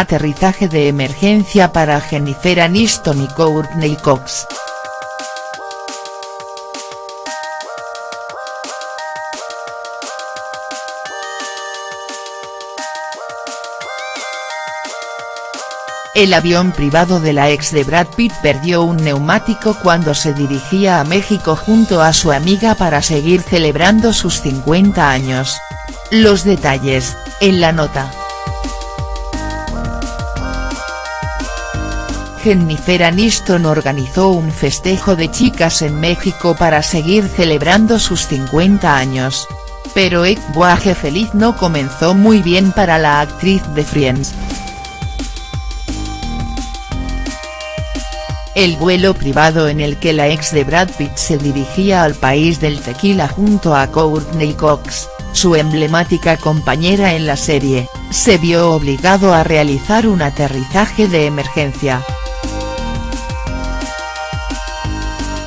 Aterrizaje de emergencia para Jennifer Aniston y Courtney Cox. El avión privado de la ex de Brad Pitt perdió un neumático cuando se dirigía a México junto a su amiga para seguir celebrando sus 50 años. Los detalles, en la nota. Jennifer Aniston organizó un festejo de chicas en México para seguir celebrando sus 50 años. Pero el viaje feliz no comenzó muy bien para la actriz de Friends. El vuelo privado en el que la ex de Brad Pitt se dirigía al país del tequila junto a Courtney Cox, su emblemática compañera en la serie, se vio obligado a realizar un aterrizaje de emergencia.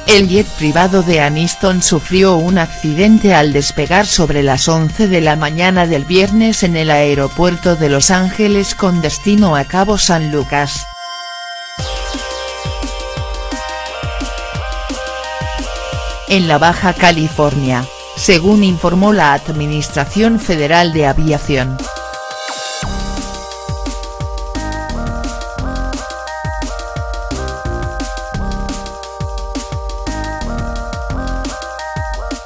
El jet privado de Aniston sufrió un accidente al despegar sobre las 11 de la mañana del viernes en el aeropuerto de Los Ángeles con destino a Cabo San Lucas. en la Baja California, según informó la Administración Federal de Aviación.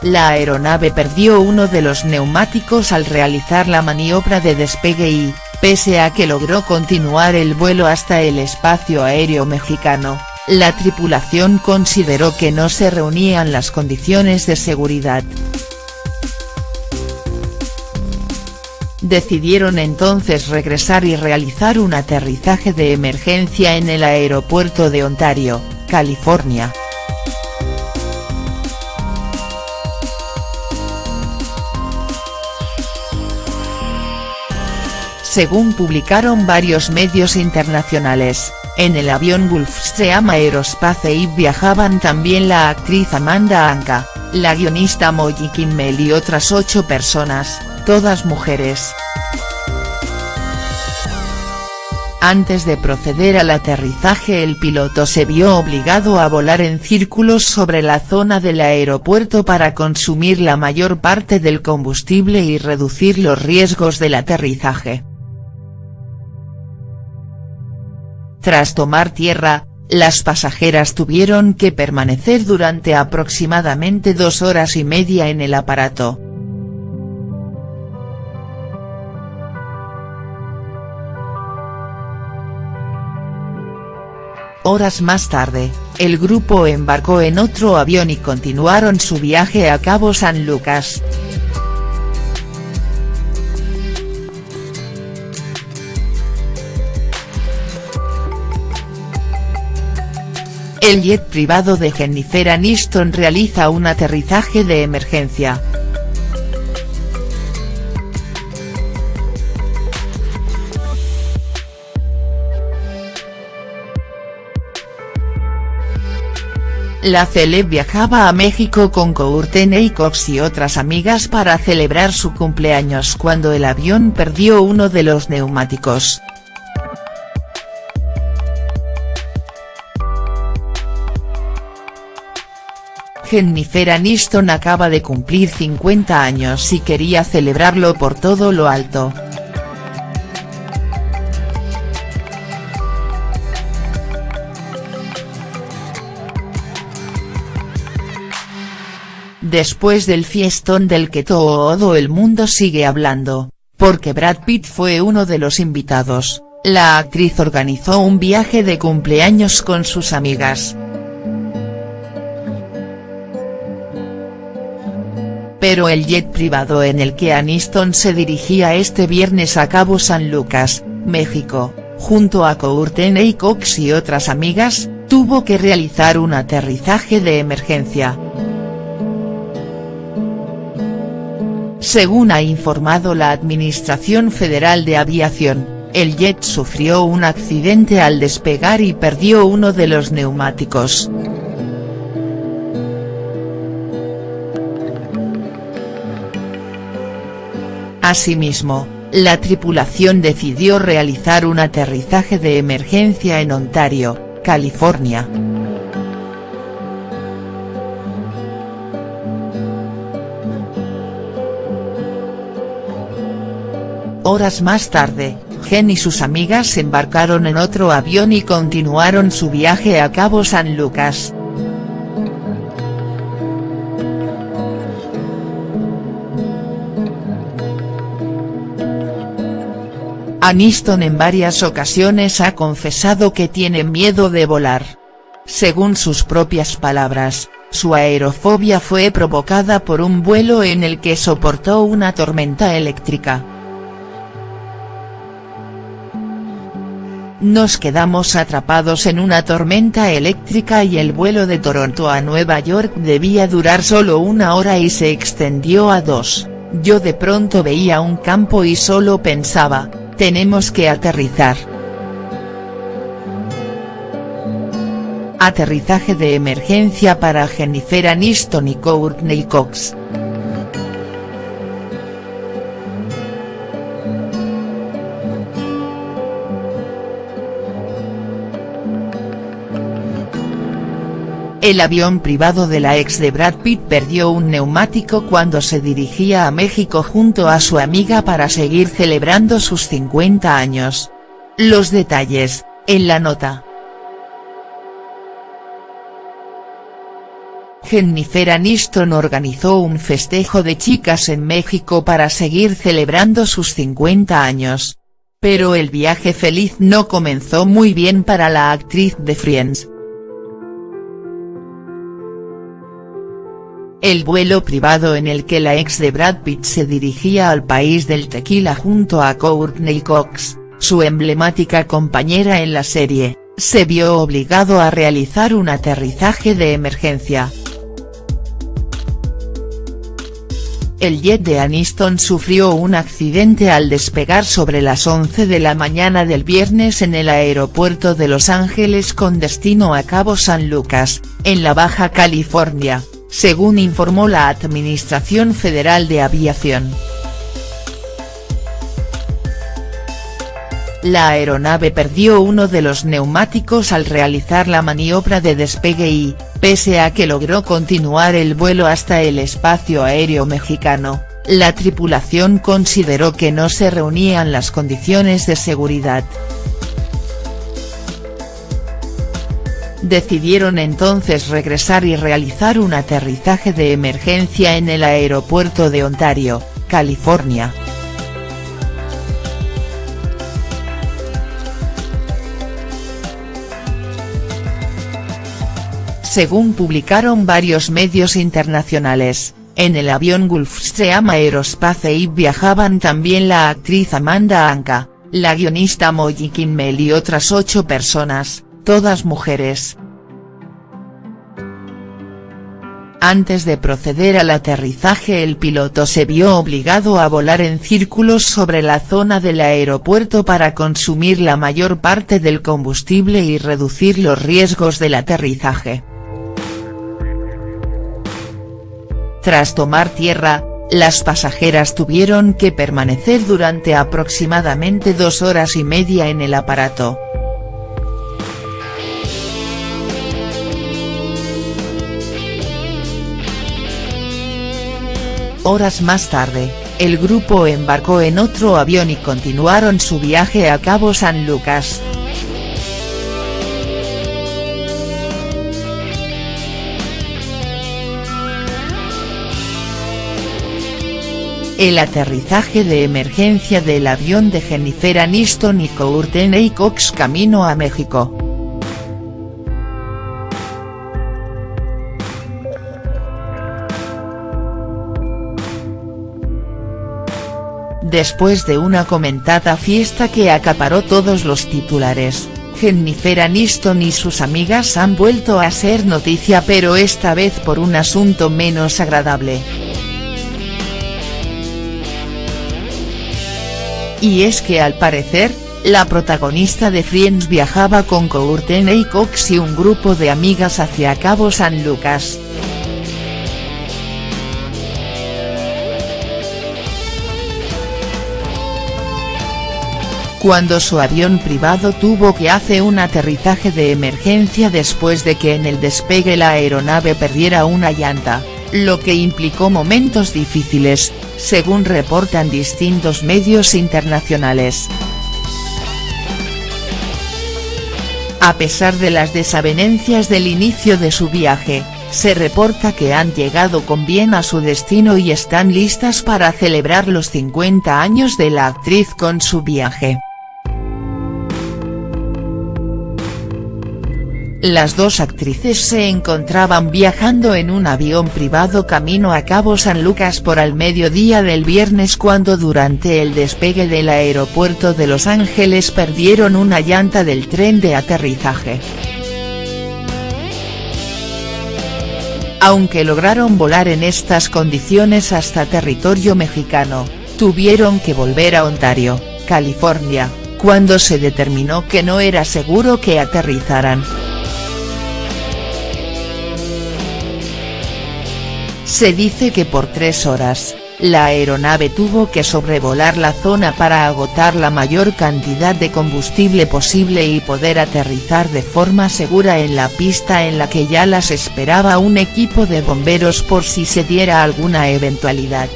La aeronave perdió uno de los neumáticos al realizar la maniobra de despegue y, pese a que logró continuar el vuelo hasta el espacio aéreo mexicano, la tripulación consideró que no se reunían las condiciones de seguridad. Decidieron entonces regresar y realizar un aterrizaje de emergencia en el aeropuerto de Ontario, California. Según publicaron varios medios internacionales, en el avión Gulfstream Aerospace y viajaban también la actriz Amanda Anka, la guionista Molly Kimmel y otras ocho personas, todas mujeres. Antes de proceder al aterrizaje el piloto se vio obligado a volar en círculos sobre la zona del aeropuerto para consumir la mayor parte del combustible y reducir los riesgos del aterrizaje. Tras tomar tierra, las pasajeras tuvieron que permanecer durante aproximadamente dos horas y media en el aparato. Horas más tarde, el grupo embarcó en otro avión y continuaron su viaje a Cabo San Lucas. El jet privado de Jennifer Aniston realiza un aterrizaje de emergencia. La celeb viajaba a México con Courtney Cox y otras amigas para celebrar su cumpleaños cuando el avión perdió uno de los neumáticos. Jennifer Aniston acaba de cumplir 50 años y quería celebrarlo por todo lo alto. Después del fiestón del que todo el mundo sigue hablando, porque Brad Pitt fue uno de los invitados, la actriz organizó un viaje de cumpleaños con sus amigas. Pero el jet privado en el que Aniston se dirigía este viernes a Cabo San Lucas, México, junto a Courtney Cox y otras amigas, tuvo que realizar un aterrizaje de emergencia. Según ha informado la Administración Federal de Aviación, el jet sufrió un accidente al despegar y perdió uno de los neumáticos. Asimismo, la tripulación decidió realizar un aterrizaje de emergencia en Ontario, California. Horas más tarde, Jen y sus amigas embarcaron en otro avión y continuaron su viaje a Cabo San Lucas. Aniston en varias ocasiones ha confesado que tiene miedo de volar. Según sus propias palabras, su aerofobia fue provocada por un vuelo en el que soportó una tormenta eléctrica. Nos quedamos atrapados en una tormenta eléctrica y el vuelo de Toronto a Nueva York debía durar solo una hora y se extendió a dos, yo de pronto veía un campo y solo pensaba, tenemos que aterrizar. Aterrizaje de emergencia para Jennifer Aniston y Courtney Cox. El avión privado de la ex de Brad Pitt perdió un neumático cuando se dirigía a México junto a su amiga para seguir celebrando sus 50 años. Los detalles, en la nota. Jennifer Aniston organizó un festejo de chicas en México para seguir celebrando sus 50 años. Pero el viaje feliz no comenzó muy bien para la actriz de Friends. El vuelo privado en el que la ex de Brad Pitt se dirigía al país del tequila junto a Courtney Cox, su emblemática compañera en la serie, se vio obligado a realizar un aterrizaje de emergencia. El jet de Aniston sufrió un accidente al despegar sobre las 11 de la mañana del viernes en el aeropuerto de Los Ángeles con destino a Cabo San Lucas, en la Baja California según informó la Administración Federal de Aviación. La aeronave perdió uno de los neumáticos al realizar la maniobra de despegue y, pese a que logró continuar el vuelo hasta el espacio aéreo mexicano, la tripulación consideró que no se reunían las condiciones de seguridad. Decidieron entonces regresar y realizar un aterrizaje de emergencia en el aeropuerto de Ontario, California. Según publicaron varios medios internacionales, en el avión Gulfstream Aerospace viajaban también la actriz Amanda Anka, la guionista Molly Kimmel y otras ocho personas, todas mujeres. Antes de proceder al aterrizaje el piloto se vio obligado a volar en círculos sobre la zona del aeropuerto para consumir la mayor parte del combustible y reducir los riesgos del aterrizaje. Tras tomar tierra, las pasajeras tuvieron que permanecer durante aproximadamente dos horas y media en el aparato. Horas más tarde, el grupo embarcó en otro avión y continuaron su viaje a Cabo San Lucas. El aterrizaje de emergencia del avión de Jennifer Aniston y Courtney Cox camino a México. Después de una comentada fiesta que acaparó todos los titulares, Jennifer Aniston y sus amigas han vuelto a ser noticia pero esta vez por un asunto menos agradable. Y es que al parecer, la protagonista de Friends viajaba con Courtney Cox y un grupo de amigas hacia Cabo San Lucas. Cuando su avión privado tuvo que hacer un aterrizaje de emergencia después de que en el despegue la aeronave perdiera una llanta, lo que implicó momentos difíciles, según reportan distintos medios internacionales. A pesar de las desavenencias del inicio de su viaje, se reporta que han llegado con bien a su destino y están listas para celebrar los 50 años de la actriz con su viaje. Las dos actrices se encontraban viajando en un avión privado camino a Cabo San Lucas por al mediodía del viernes cuando durante el despegue del aeropuerto de Los Ángeles perdieron una llanta del tren de aterrizaje. Aunque lograron volar en estas condiciones hasta territorio mexicano, tuvieron que volver a Ontario, California, cuando se determinó que no era seguro que aterrizaran. Se dice que por tres horas, la aeronave tuvo que sobrevolar la zona para agotar la mayor cantidad de combustible posible y poder aterrizar de forma segura en la pista en la que ya las esperaba un equipo de bomberos por si se diera alguna eventualidad.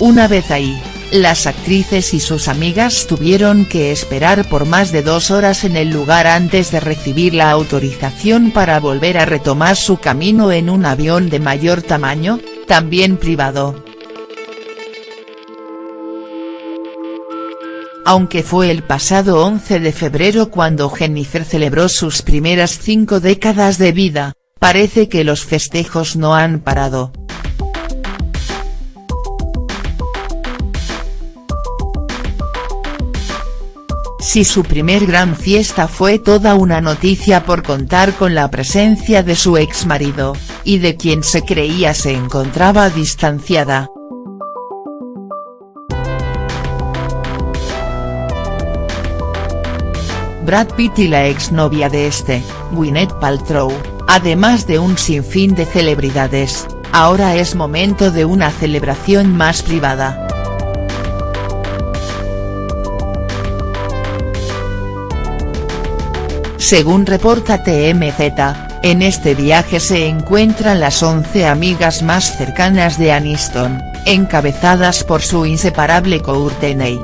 Una vez ahí, las actrices y sus amigas tuvieron que esperar por más de dos horas en el lugar antes de recibir la autorización para volver a retomar su camino en un avión de mayor tamaño, también privado. Aunque fue el pasado 11 de febrero cuando Jennifer celebró sus primeras cinco décadas de vida, parece que los festejos no han parado. Si su primer gran fiesta fue toda una noticia por contar con la presencia de su ex marido, y de quien se creía se encontraba distanciada. Brad Pitt y la exnovia de este, Gwyneth Paltrow, además de un sinfín de celebridades, ahora es momento de una celebración más privada. Según reporta TMZ, en este viaje se encuentran las 11 amigas más cercanas de Aniston, encabezadas por su inseparable Courtney.